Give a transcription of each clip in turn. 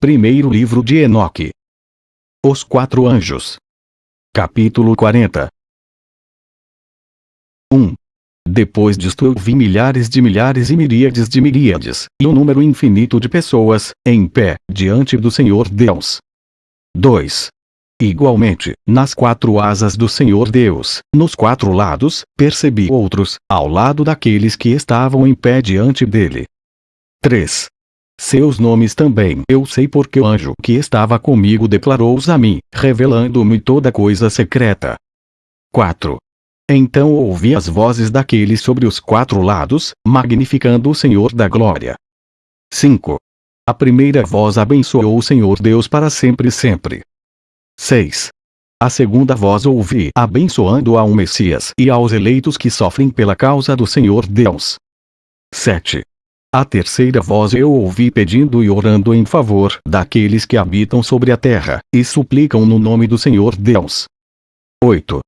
Primeiro livro de Enoque. Os quatro anjos. Capítulo 40. 1. Depois disto eu vi milhares de milhares e miríades de miríades, e um número infinito de pessoas, em pé, diante do Senhor Deus. 2. Igualmente, nas quatro asas do Senhor Deus, nos quatro lados, percebi outros, ao lado daqueles que estavam em pé diante dele. 3. Seus nomes também eu sei porque o anjo que estava comigo declarou-os a mim, revelando-me toda coisa secreta. 4. Então ouvi as vozes daqueles sobre os quatro lados, magnificando o Senhor da glória. 5. A primeira voz abençoou o Senhor Deus para sempre e sempre. 6. A segunda voz ouvi abençoando ao Messias e aos eleitos que sofrem pela causa do Senhor Deus. 7. A terceira voz eu ouvi pedindo e orando em favor daqueles que habitam sobre a terra, e suplicam no nome do Senhor Deus. 8.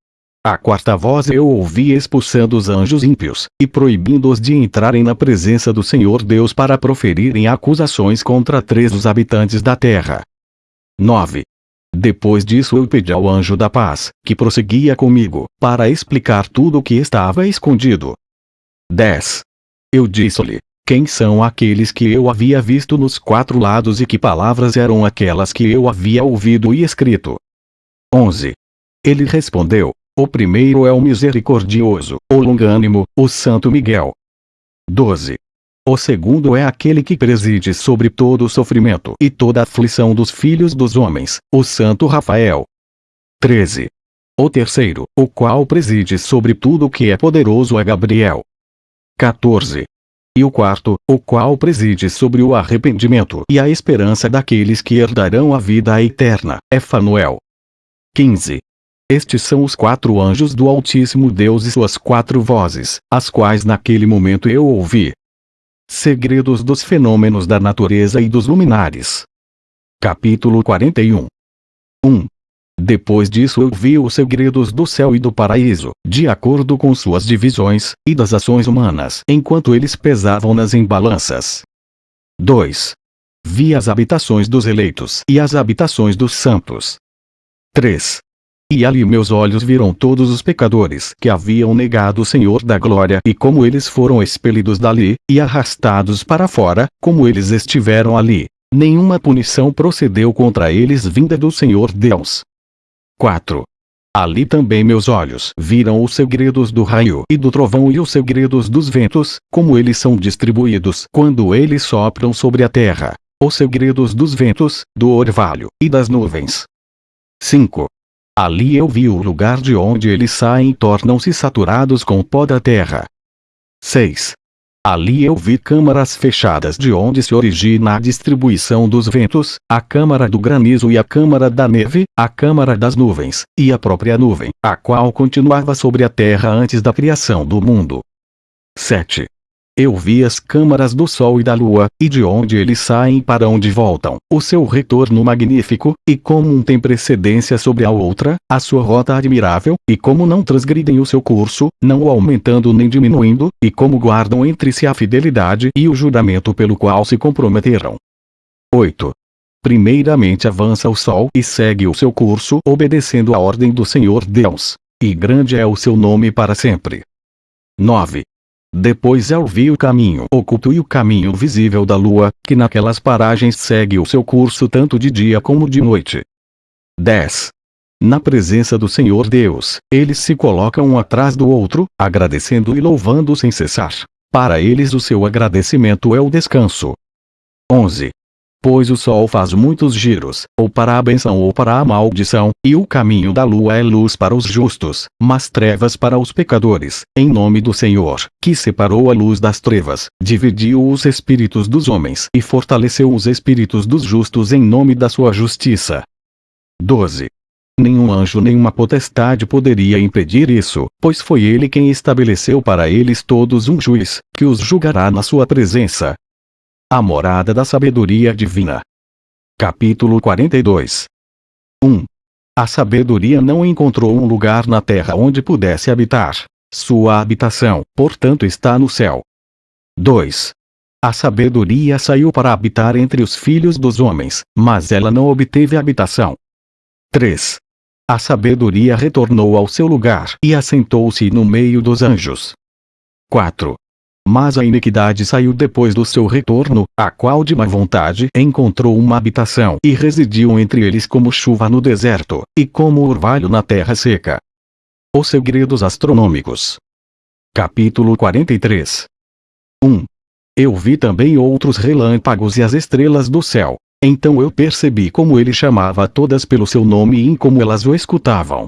A quarta voz eu ouvi expulsando os anjos ímpios, e proibindo-os de entrarem na presença do Senhor Deus para proferirem acusações contra três dos habitantes da terra. 9. Depois disso eu pedi ao anjo da paz, que prosseguia comigo, para explicar tudo o que estava escondido. 10. Eu disse-lhe, quem são aqueles que eu havia visto nos quatro lados e que palavras eram aquelas que eu havia ouvido e escrito? 11. Ele respondeu, o primeiro é o misericordioso, o longânimo, o Santo Miguel. 12. O segundo é aquele que preside sobre todo o sofrimento e toda a aflição dos filhos dos homens, o Santo Rafael. 13. O terceiro, o qual preside sobre tudo o que é poderoso é Gabriel. 14. E o quarto, o qual preside sobre o arrependimento e a esperança daqueles que herdarão a vida eterna, é Fanuel. 15. Estes são os quatro anjos do Altíssimo Deus e suas quatro vozes, as quais naquele momento eu ouvi. Segredos dos fenômenos da natureza e dos luminares. Capítulo 41 1. Depois disso eu vi os segredos do céu e do paraíso, de acordo com suas divisões, e das ações humanas, enquanto eles pesavam nas embalanças. 2. Vi as habitações dos eleitos e as habitações dos santos. 3. E ali meus olhos viram todos os pecadores que haviam negado o Senhor da glória e como eles foram expelidos dali, e arrastados para fora, como eles estiveram ali. Nenhuma punição procedeu contra eles vinda do Senhor Deus. 4. Ali também meus olhos viram os segredos do raio e do trovão e os segredos dos ventos, como eles são distribuídos quando eles sopram sobre a terra. Os segredos dos ventos, do orvalho e das nuvens. 5. Ali eu vi o lugar de onde eles saem e tornam-se saturados com o pó da terra. 6. Ali eu vi câmaras fechadas de onde se origina a distribuição dos ventos, a câmara do granizo e a câmara da neve, a câmara das nuvens, e a própria nuvem, a qual continuava sobre a terra antes da criação do mundo. 7. Eu vi as câmaras do Sol e da Lua, e de onde eles saem para onde voltam, o seu retorno magnífico, e como um tem precedência sobre a outra, a sua rota admirável, e como não transgridem o seu curso, não o aumentando nem diminuindo, e como guardam entre si a fidelidade e o juramento pelo qual se comprometeram. 8. Primeiramente avança o Sol e segue o seu curso obedecendo a ordem do Senhor Deus. E grande é o seu nome para sempre. 9. Depois eu vi o caminho oculto e o caminho visível da lua, que naquelas paragens segue o seu curso tanto de dia como de noite. 10. Na presença do Senhor Deus, eles se colocam um atrás do outro, agradecendo e louvando sem cessar. Para eles o seu agradecimento é o descanso. 11. Pois o sol faz muitos giros, ou para a benção ou para a maldição, e o caminho da lua é luz para os justos, mas trevas para os pecadores, em nome do Senhor, que separou a luz das trevas, dividiu os espíritos dos homens e fortaleceu os espíritos dos justos em nome da sua justiça. 12. Nenhum anjo nenhuma potestade poderia impedir isso, pois foi ele quem estabeleceu para eles todos um juiz, que os julgará na sua presença, a morada da sabedoria divina. Capítulo 42 1. A sabedoria não encontrou um lugar na terra onde pudesse habitar. Sua habitação, portanto, está no céu. 2. A sabedoria saiu para habitar entre os filhos dos homens, mas ela não obteve habitação. 3. A sabedoria retornou ao seu lugar e assentou-se no meio dos anjos. 4. Mas a iniquidade saiu depois do seu retorno, a qual de má vontade encontrou uma habitação e residiu entre eles como chuva no deserto, e como orvalho na terra seca. Os segredos astronômicos. Capítulo 43 1. Eu vi também outros relâmpagos e as estrelas do céu. Então eu percebi como ele chamava todas pelo seu nome e como elas o escutavam.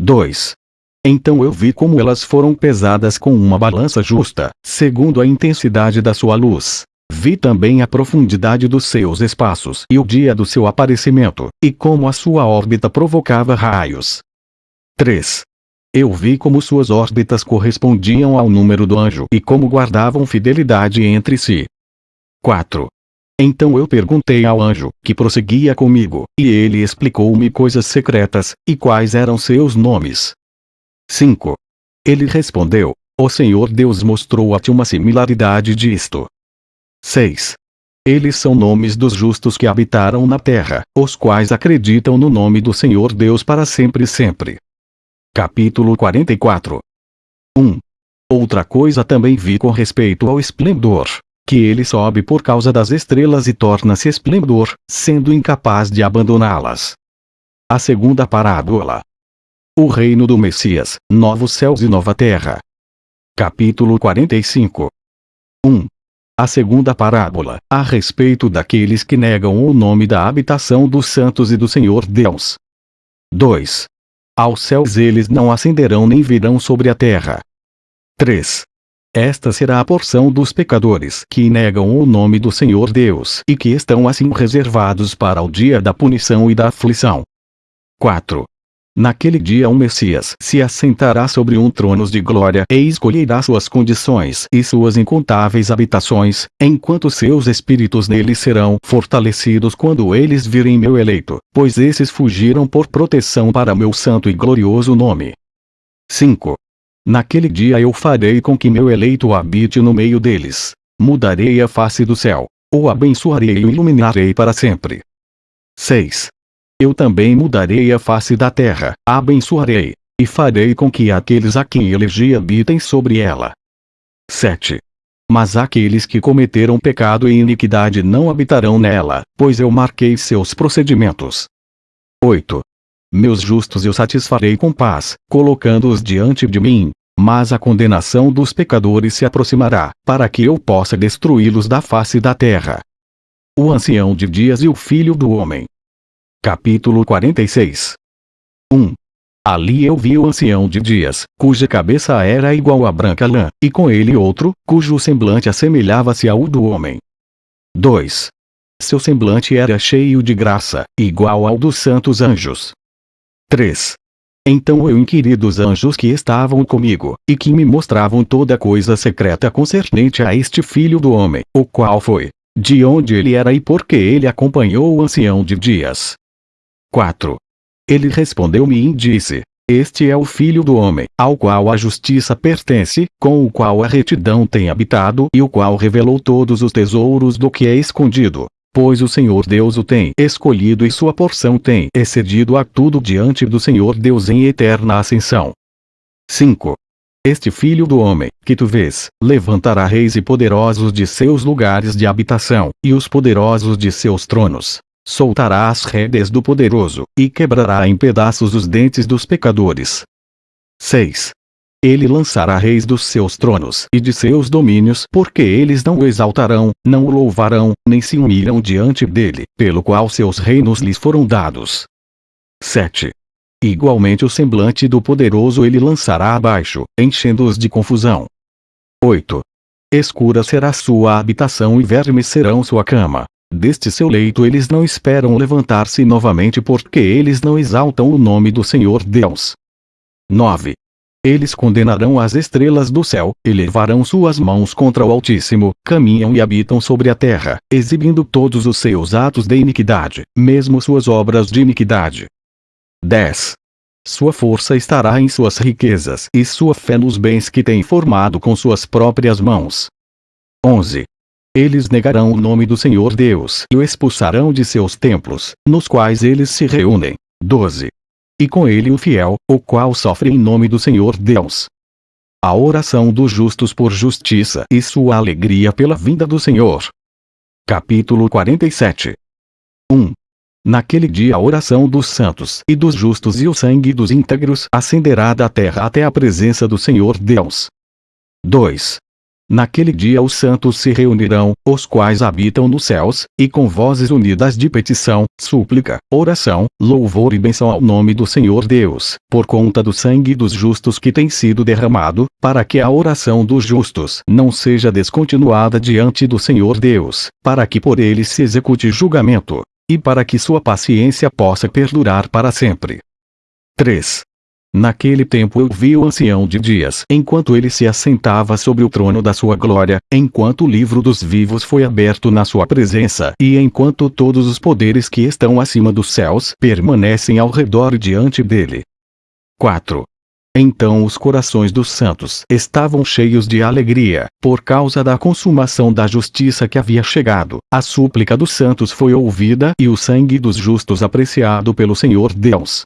2. Então eu vi como elas foram pesadas com uma balança justa, segundo a intensidade da sua luz. Vi também a profundidade dos seus espaços e o dia do seu aparecimento, e como a sua órbita provocava raios. 3. Eu vi como suas órbitas correspondiam ao número do anjo e como guardavam fidelidade entre si. 4. Então eu perguntei ao anjo, que prosseguia comigo, e ele explicou-me coisas secretas, e quais eram seus nomes. 5. Ele respondeu, o Senhor Deus mostrou a ti uma similaridade disto. 6. Eles são nomes dos justos que habitaram na terra, os quais acreditam no nome do Senhor Deus para sempre e sempre. Capítulo 44 1. Outra coisa também vi com respeito ao esplendor, que ele sobe por causa das estrelas e torna-se esplendor, sendo incapaz de abandoná-las. A segunda parábola. O reino do Messias, novos céus e nova terra. Capítulo 45 1. A segunda parábola, a respeito daqueles que negam o nome da habitação dos santos e do Senhor Deus. 2. Aos céus eles não ascenderão nem virão sobre a terra. 3. Esta será a porção dos pecadores que negam o nome do Senhor Deus e que estão assim reservados para o dia da punição e da aflição. 4. Naquele dia um Messias se assentará sobre um trono de glória e escolherá suas condições e suas incontáveis habitações, enquanto seus espíritos nele serão fortalecidos quando eles virem meu eleito, pois esses fugiram por proteção para meu santo e glorioso nome. 5. Naquele dia eu farei com que meu eleito habite no meio deles. Mudarei a face do céu. O abençoarei e o iluminarei para sempre. 6. Eu também mudarei a face da terra, abençoarei, e farei com que aqueles a quem elegi habitem sobre ela. 7. Mas aqueles que cometeram pecado e iniquidade não habitarão nela, pois eu marquei seus procedimentos. 8. Meus justos eu satisfarei com paz, colocando-os diante de mim, mas a condenação dos pecadores se aproximará, para que eu possa destruí-los da face da terra. O ancião de dias e o filho do homem. Capítulo 46 1. Ali eu vi o ancião de dias, cuja cabeça era igual a branca lã, e com ele outro, cujo semblante assemelhava-se ao do homem. 2. Seu semblante era cheio de graça, igual ao dos santos anjos. 3. Então eu inquiri dos anjos que estavam comigo, e que me mostravam toda coisa secreta concernente a este filho do homem, o qual foi, de onde ele era e por que ele acompanhou o ancião de dias. 4. Ele respondeu-me e disse: Este é o Filho do Homem, ao qual a justiça pertence, com o qual a retidão tem habitado e o qual revelou todos os tesouros do que é escondido. Pois o Senhor Deus o tem escolhido e sua porção tem excedido a tudo diante do Senhor Deus em eterna ascensão. 5. Este filho do homem, que tu vês, levantará reis e poderosos de seus lugares de habitação, e os poderosos de seus tronos soltará as redes do poderoso, e quebrará em pedaços os dentes dos pecadores. 6. Ele lançará reis dos seus tronos e de seus domínios, porque eles não o exaltarão, não o louvarão, nem se humilham diante dele, pelo qual seus reinos lhes foram dados. 7. Igualmente o semblante do poderoso ele lançará abaixo, enchendo-os de confusão. 8. Escura será sua habitação e vermes serão sua cama. Deste seu leito eles não esperam levantar-se novamente porque eles não exaltam o nome do Senhor Deus. 9. Eles condenarão as estrelas do céu, elevarão suas mãos contra o Altíssimo, caminham e habitam sobre a terra, exibindo todos os seus atos de iniquidade, mesmo suas obras de iniquidade. 10. Sua força estará em suas riquezas e sua fé nos bens que tem formado com suas próprias mãos. 11. Eles negarão o nome do Senhor Deus e o expulsarão de seus templos, nos quais eles se reúnem. 12. E com ele o fiel, o qual sofre em nome do Senhor Deus. A oração dos justos por justiça e sua alegria pela vinda do Senhor. Capítulo 47 1. Naquele dia a oração dos santos e dos justos e o sangue dos íntegros ascenderá da terra até a presença do Senhor Deus. 2. Naquele dia os santos se reunirão, os quais habitam nos céus, e com vozes unidas de petição, súplica, oração, louvor e benção ao nome do Senhor Deus, por conta do sangue dos justos que tem sido derramado, para que a oração dos justos não seja descontinuada diante do Senhor Deus, para que por ele se execute julgamento, e para que sua paciência possa perdurar para sempre. 3. Naquele tempo eu vi o ancião de dias enquanto ele se assentava sobre o trono da sua glória, enquanto o livro dos vivos foi aberto na sua presença e enquanto todos os poderes que estão acima dos céus permanecem ao redor e diante dele. 4. Então os corações dos santos estavam cheios de alegria, por causa da consumação da justiça que havia chegado. A súplica dos santos foi ouvida e o sangue dos justos apreciado pelo Senhor Deus.